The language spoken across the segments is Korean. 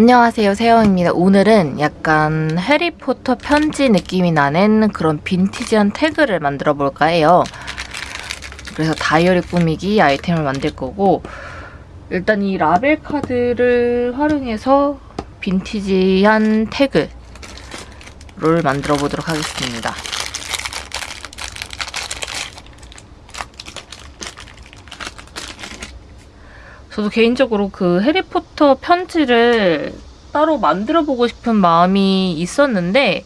안녕하세요 세영입니다. 오늘은 약간 해리포터 편지 느낌이 나는 그런 빈티지한 태그를 만들어 볼까 해요. 그래서 다이어리 꾸미기 아이템을 만들 거고 일단 이 라벨 카드를 활용해서 빈티지한 태그를 만들어 보도록 하겠습니다 저도 개인적으로 그 해리포터 편지를 따로 만들어 보고 싶은 마음이 있었는데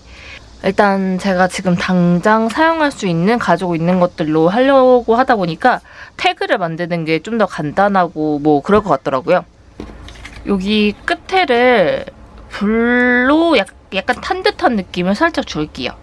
일단 제가 지금 당장 사용할 수 있는 가지고 있는 것들로 하려고 하다 보니까 태그를 만드는 게 좀 더 간단하고 뭐 그럴 것 같더라고요. 여기 끝에를 불로 약, 약간 탄 듯한 느낌을 살짝 줄게요.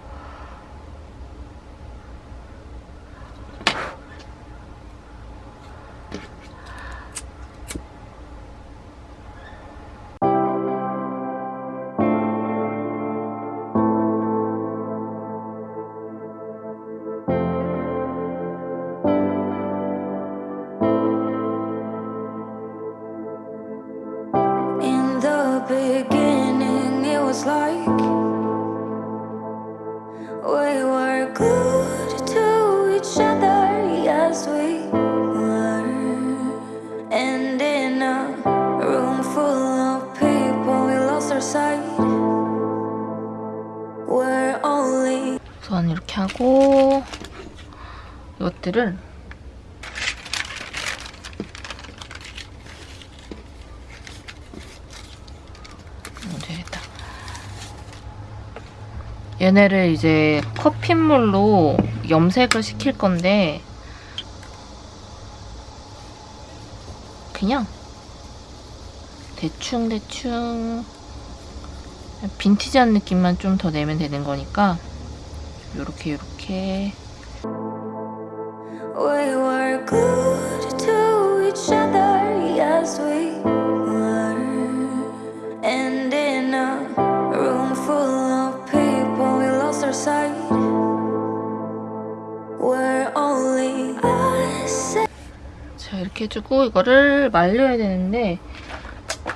이렇게 하고 이것들을 음, 되겠다. 얘네를 이제 커피물로 염색을 시킬 건데 그냥 대충 대충 빈티지한 느낌만 좀 더 내면 되는 거니까 요렇게 요렇게. We 이렇게 해주고 이거를 말려야 되는데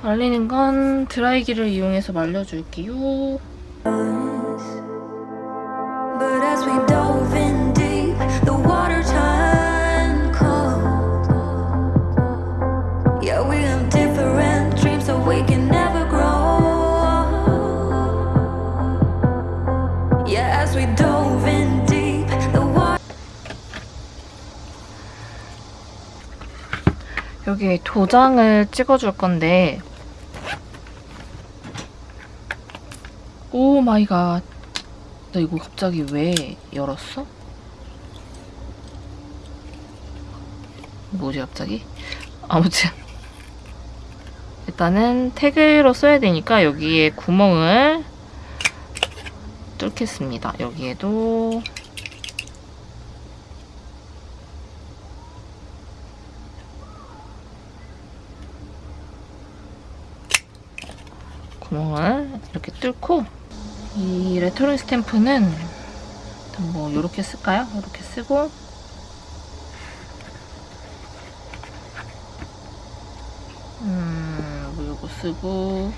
말리는 건 드라이기를 이용해서 말려줄게요 여기 도장을 찍어줄 건데 oh my god. 나 이거 갑자기 왜 열었어? 뭐지 갑자기? 아무튼 일단은 태그로 써야 되니까 여기에 구멍을 뚫겠습니다. 여기에도 구멍을 이렇게 뚫고 이 레터링 스탬프는 뭐 이렇게 쓸까요? 이렇게 쓰고 음, 뭐 이거 쓰고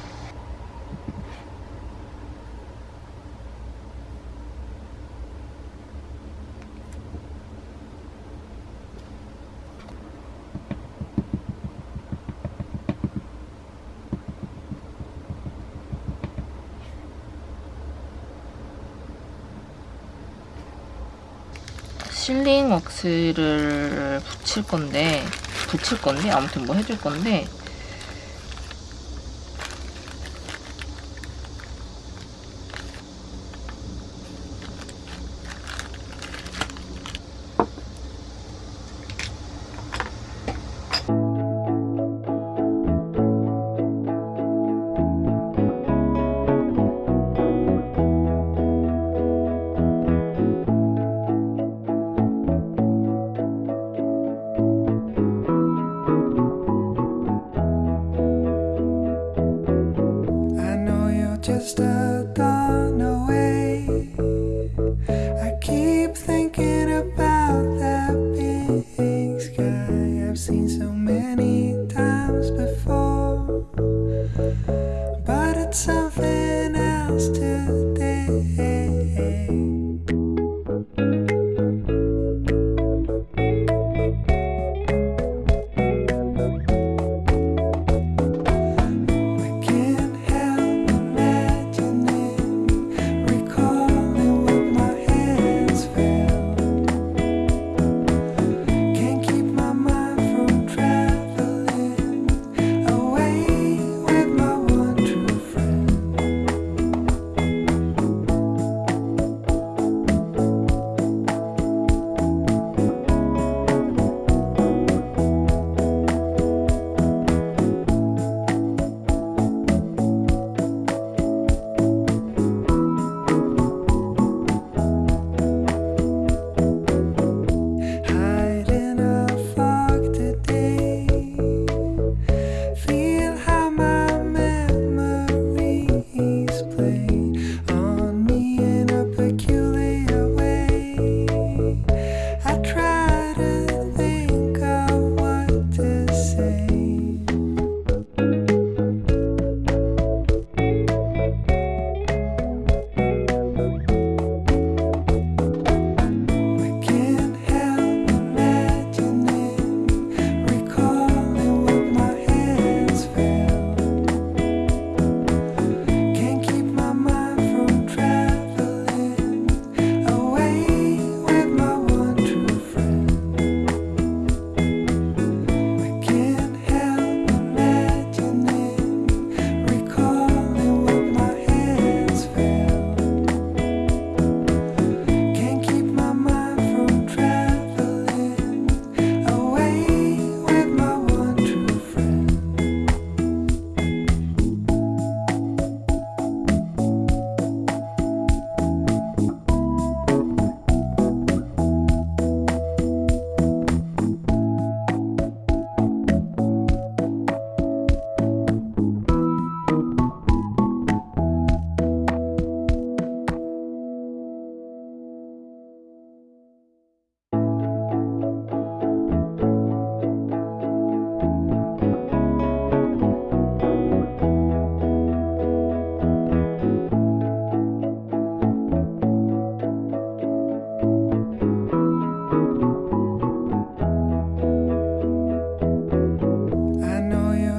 실링 왁스를 붙일 건데 붙일 건데 아무튼 뭐 해줄 건데 Just a thought.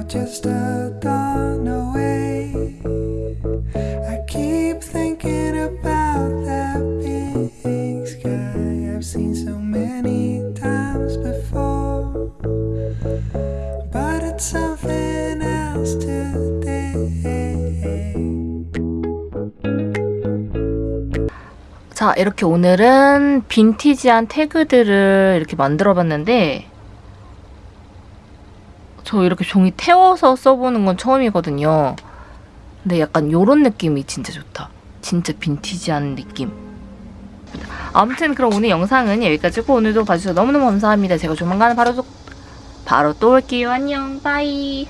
Just a dawn away. I keep thinking about that big sky I've seen so many times before. But it's something else today. 자, 이렇게 오늘은 빈티지한 태그들을 이렇게 만들어 봤는데, 저 이렇게 종이 태워서 써보는 건 처음이거든요. 근데 약간 요런 느낌이 진짜 좋다. 진짜 빈티지한 느낌. 아무튼 그럼 오늘 영상은 여기까지고 오늘도 봐주셔서 너무너무 감사합니다. 제가 조만간 바로 또, 바로 또 올게요. 안녕. 빠이.